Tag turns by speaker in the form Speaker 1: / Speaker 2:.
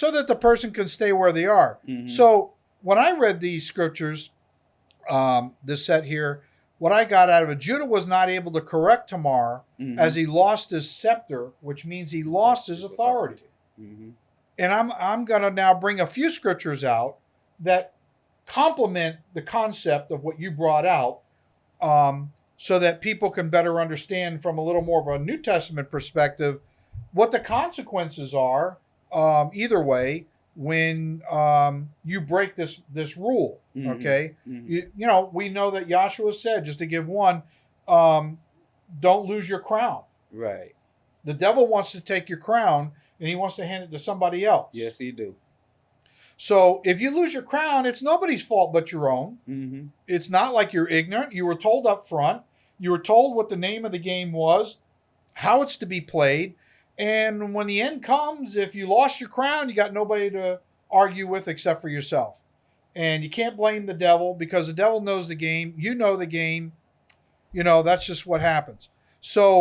Speaker 1: so that the person can stay where they are.
Speaker 2: Mhm.
Speaker 1: So when I read these scriptures, um, this set here, what I got out of it, Judah was not able to correct Tamar
Speaker 2: Mhm.
Speaker 1: as he lost his scepter, which means he lost his authority.
Speaker 2: Mhm.
Speaker 1: And I'm I'm gonna now bring a few scriptures out that complement the concept of what you brought out, um, so that people can better understand from a little more of a New Testament perspective what the consequences are. Um, either way, when um, you break this this rule,
Speaker 2: Mhm.
Speaker 1: okay,
Speaker 2: Mhm.
Speaker 1: you, you know we know that Joshua said just to give one, um, don't lose your crown.
Speaker 2: Right.
Speaker 1: The devil wants to take your crown and he wants to hand it to somebody else.
Speaker 2: Yes, he do.
Speaker 1: So if you lose your crown, it's nobody's fault but your own.
Speaker 2: Mm-hmm.
Speaker 1: It's not like you're ignorant. You were told up front. You were told what the name of the game was, how it's to be played. And when the end comes, if you lost your crown, you got nobody to argue with except for yourself. And you can't blame the devil because the devil knows the game. You know the game. You know, that's just what happens. So